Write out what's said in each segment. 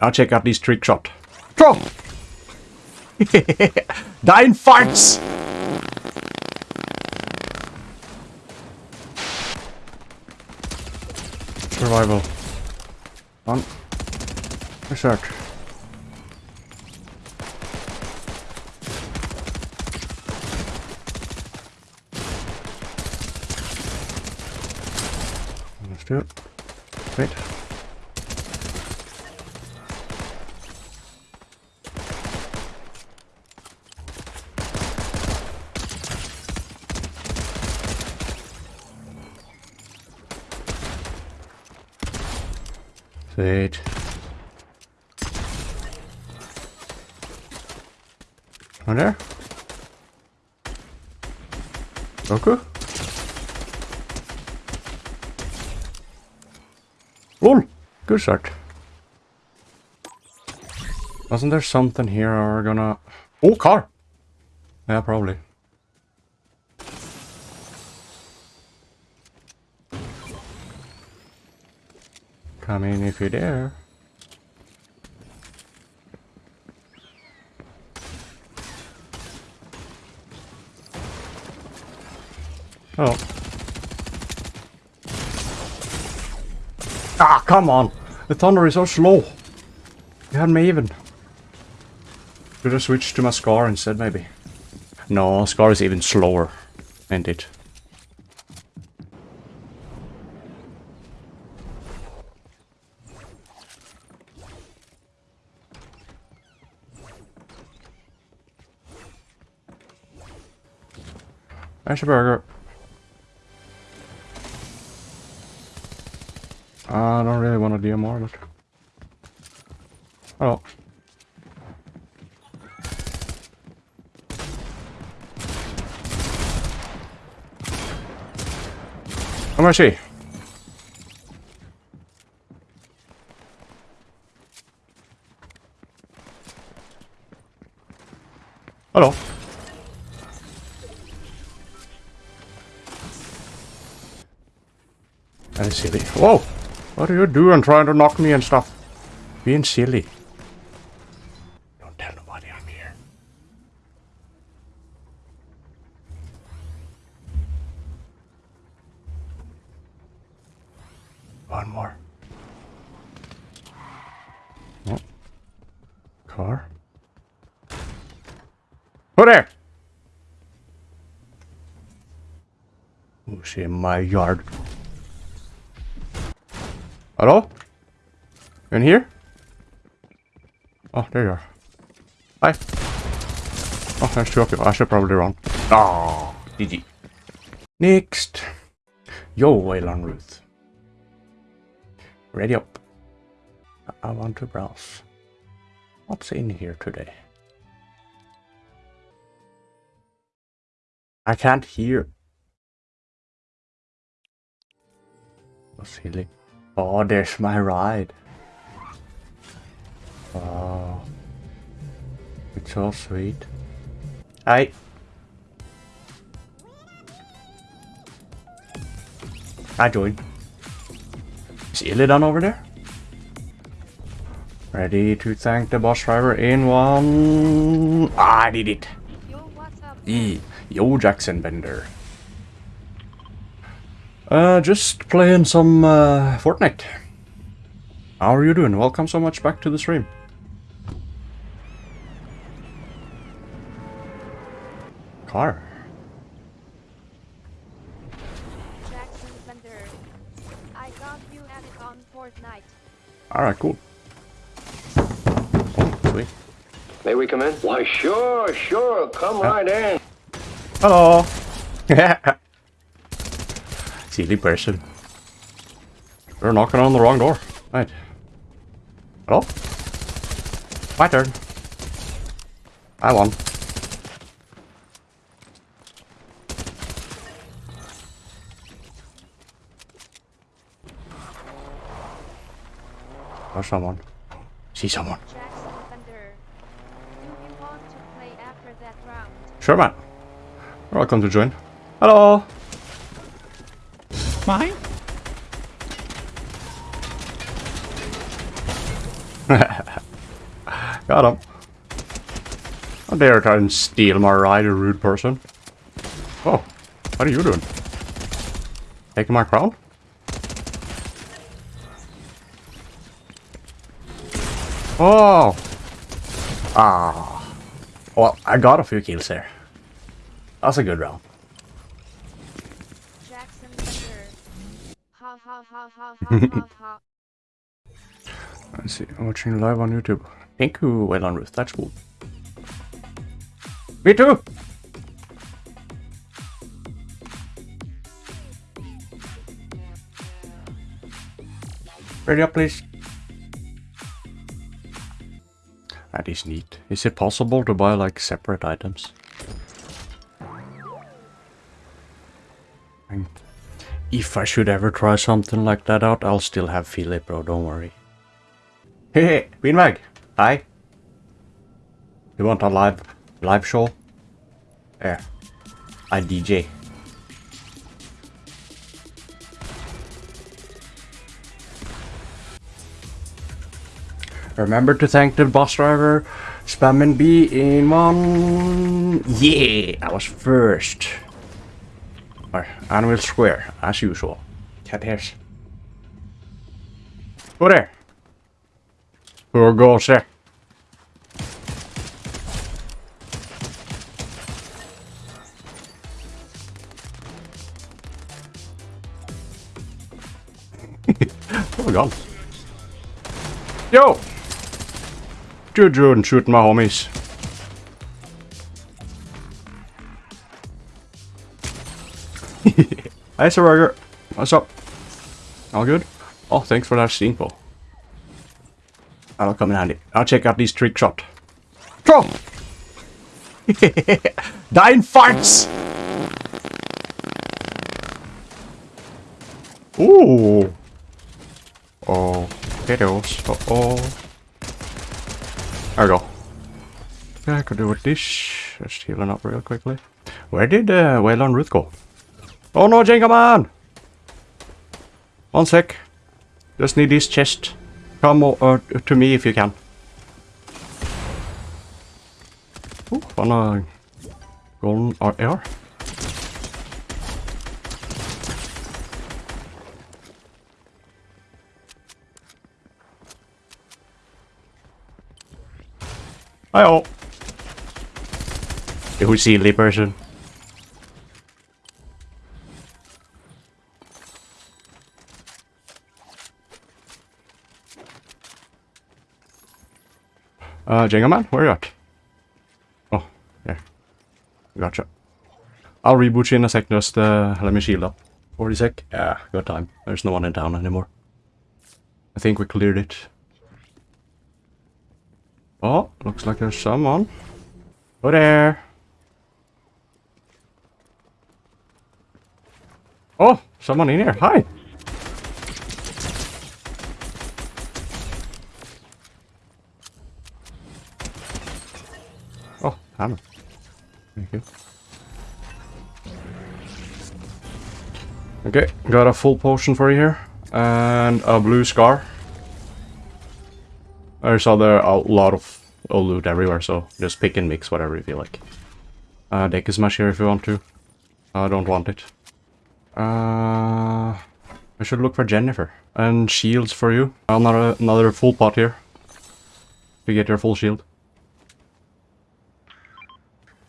I'll check out this trick shot. Throw! Dying farts! Survival. On. Research. Let's do it. Wait. One there? Goku? Lol! Good start. Wasn't there something here we're gonna... Oh, car! Yeah, probably. Come in if you dare. Oh. Ah, come on! The thunder is so slow. You had me even. Should have switched to my Scar instead, maybe. No, Scar is even slower. Ain't it? There's a burger. I don't really want to do more, but... Oh. How much is he? Hello. Silly. Whoa! What are you doing trying to knock me and stuff? Being silly. Don't tell nobody I'm here. One more. Oh. Car. Who there? Who's in my yard? Hello? In here? Oh, there you are. Hi. Oh, there's two of you. I should probably run. Ah, Oh, GG. Next. Yo, Waylon Ruth. Ready up. I want to browse. What's in here today? I can't hear. So silly. Oh, there's my ride. Wow. It's so sweet. I... I joined. Is Illidan over there? Ready to thank the boss driver in one... Ah, I did it. Yo, what's up? E. Yo, Jackson Bender. Uh, just playing some uh, Fortnite. How are you doing? Welcome so much back to the stream. Car. Jackson Thunder. I got you at it on Fortnite. Alright, cool. Oh, sweet. May we come in? Why, sure, sure. Come right in. Hello! Silly person. You're knocking on the wrong door. Right. Hello? My turn. I won. There's someone. See someone. Jackson Thunder. Do you want to play after that round? Sure, man. You're welcome to join. Hello! Mine? Got him. How dare try and steal my ride, you rude person. Oh, what are you doing? Taking my crown? Oh! Ah. Well, I got a few kills there. That's a good round. Jackson Bender. Let's see, I'm watching live on YouTube. Thank you, Waylon Ruth, that's cool. Me too! Ready up, please. That is neat. Is it possible to buy like separate items? If I should ever try something like that out, I'll still have Philip, bro, don't worry. Hey, hey, Beanbag. Hi. You want a live live show? There. I DJ. Remember to thank the bus driver. Spamming B in one. Yeah, I was first. Or Anvil Square, as usual. Cat hairs. Go there. Who goes there? oh my god. Yo! Juju and shooting my homies. Hey, Sir Roger. What's up? All good? Oh, thanks for that steamful. That'll come in handy. I'll check out these trick shot. Throw! Dying farts! Ooh! Oh, potatoes. Uh oh. There we go. I could do with this. Just healing up real quickly. Where did uh, Waylon Ruth go? Oh no, Jenga man! One sec. Just need this chest. Come uh, to me if you can. Ooh, wanna golden AR? Hi-oh. You silly person. Uh, Jenga man, where are you at? Oh, yeah. Gotcha. I'll reboot you in a sec, just uh, let me shield up. 40 sec? Yeah, got time. There's no one in town anymore. I think we cleared it. Oh, looks like there's someone. Oh there! Oh, someone in here. Hi! Okay, got a full potion for you here. And a blue scar. I saw there a lot of loot everywhere, so just pick and mix whatever you feel like. Uh, deck is much here if you want to. I don't want it. Uh, I should look for Jennifer. And shields for you. Another, another full pot here. To get your full shield.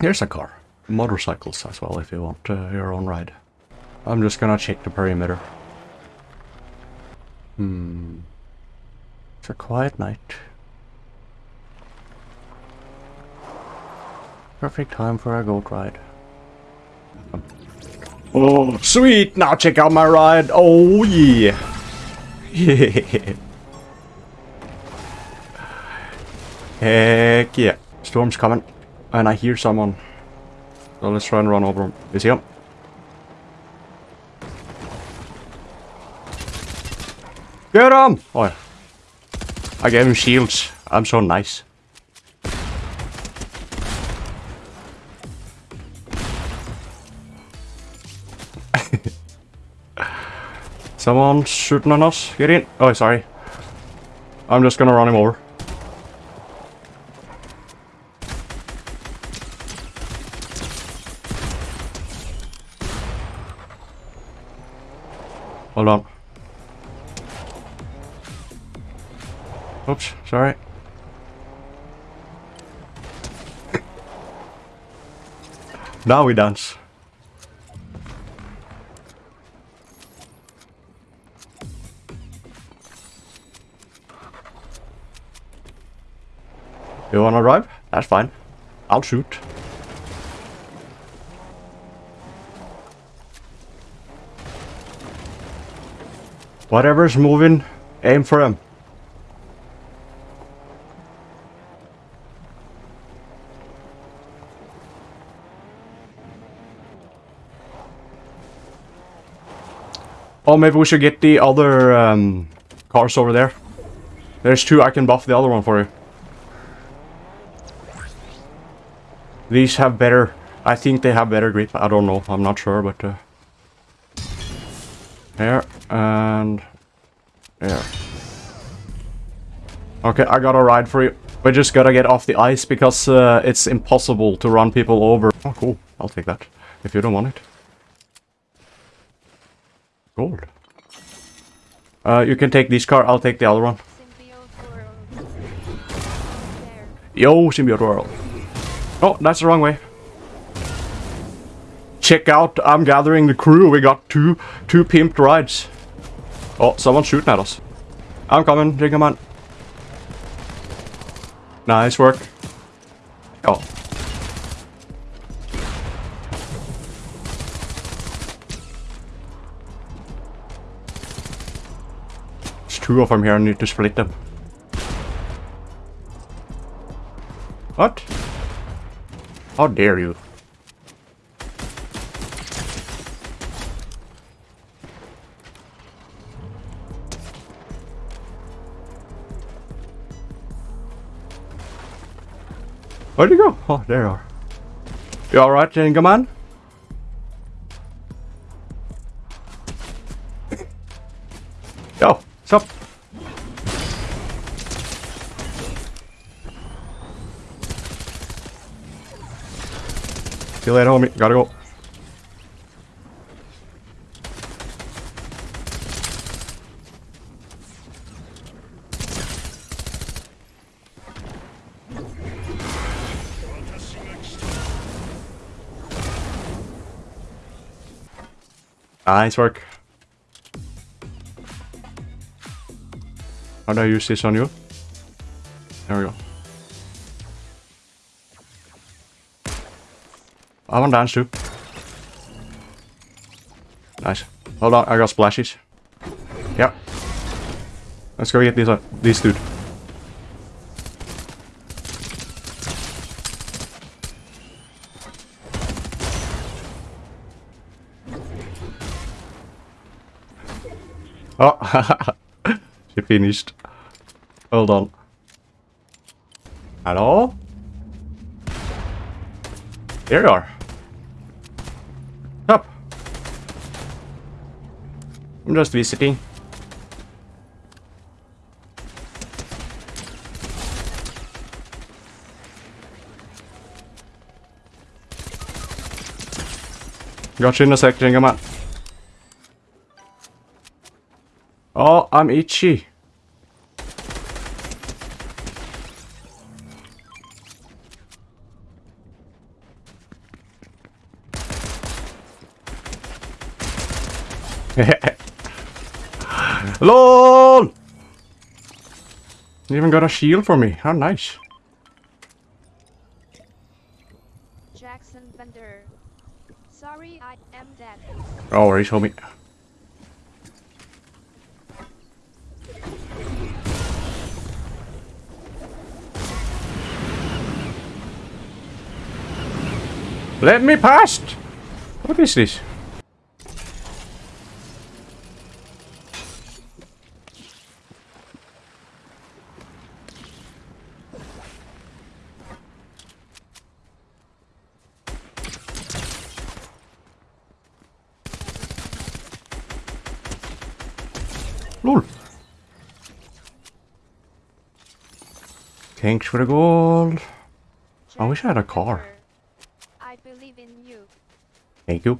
Here's a car. Motorcycles as well if you want uh, your own ride. I'm just gonna check the perimeter. Hmm. It's a quiet night. Perfect time for a goat ride. Oh, sweet! Now check out my ride! Oh, yeah! Yeah! Heck yeah! Storm's coming. And I hear someone. So let's try and run over him. Is he him? Get him! Oh. I gave him shields. I'm so nice. Someone shooting on us. Get in. Oh, sorry. I'm just gonna run him over. Hold on. Oops, sorry. now we dance. You wanna drive? That's fine. I'll shoot. Whatever's moving, aim for him. Oh, maybe we should get the other um, cars over there. There's two, I can buff the other one for you. These have better, I think they have better grip. I don't know, I'm not sure, but... Uh, there, and... There. Okay, I got a ride for you. We just gotta get off the ice because uh, it's impossible to run people over. Oh, cool. I'll take that. If you don't want it. Gold. Uh, you can take this car, I'll take the other one. Yo, symbiote world. Oh, that's the wrong way. Check out, I'm gathering the crew. We got two, two pimped rides. Oh, someone's shooting at us. I'm coming, Jiggaman. Nice work. Oh. Two of them here, I need to split them. What? How dare you? Where'd you go? Oh, there you are. You alright, Jenga man? See you later, homie. Gotta go. Ah, nice work. How do I use this on you? There we go. I want dance too. Nice. Hold on, I got splashes. Yep. Let's go get these, uh, these dude. Oh, she finished. Hold on. Hello? There you are. I'm just visiting. Got you in a sec, Jengaman. Oh, I'm itchy. LOL! You even got a shield for me. How nice. Jackson Bender. Sorry, I am dead. Oh, worries, homie. Let me past! What is this? Thanks for the gold. I wish I had a car. I believe in you. Thank you.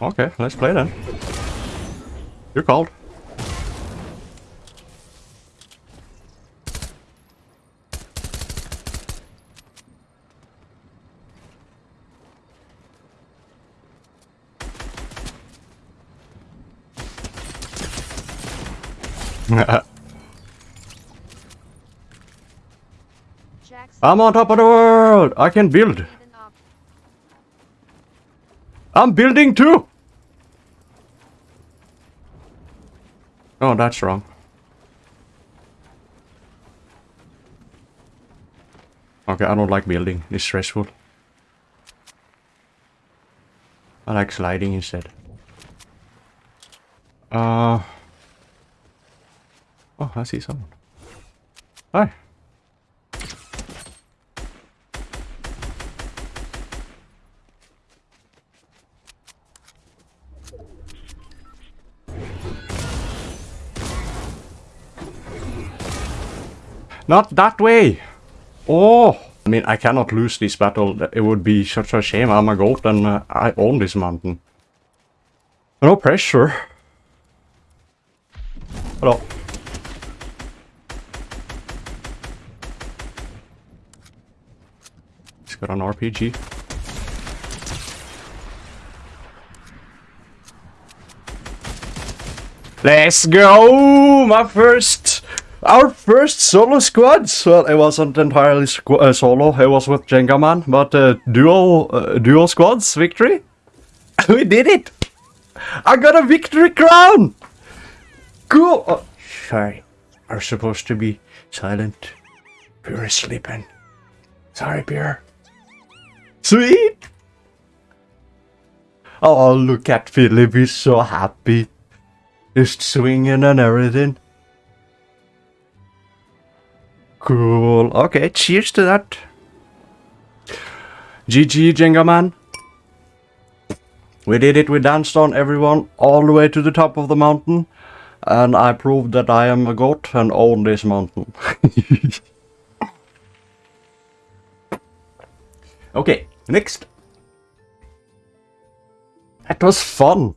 Okay, let's play then. You're called. I'm on top of the world! I can build! I'm building too! Oh, that's wrong. Okay, I don't like building. It's stressful. I like sliding instead. Uh... Oh, I see someone. Hi. Not that way! Oh! I mean, I cannot lose this battle. It would be such a shame. I'm a goat and uh, I own this mountain. No pressure. Hello. Got an RPG. Let's go! My first... Our first solo squads! Well, it wasn't entirely uh, solo, it was with Jenga Man, but uh, dual, uh, dual squads victory? we did it! I got a victory crown! Cool! Oh, sorry, are supposed to be silent. Pure is sleeping. Sorry, Pure. Sweet! Oh, oh, look at Philip, he's so happy. Just swinging and everything. Cool. Okay, cheers to that. GG, Jenga Man. We did it, we danced on everyone all the way to the top of the mountain. And I proved that I am a god and own this mountain. okay, next. That was fun.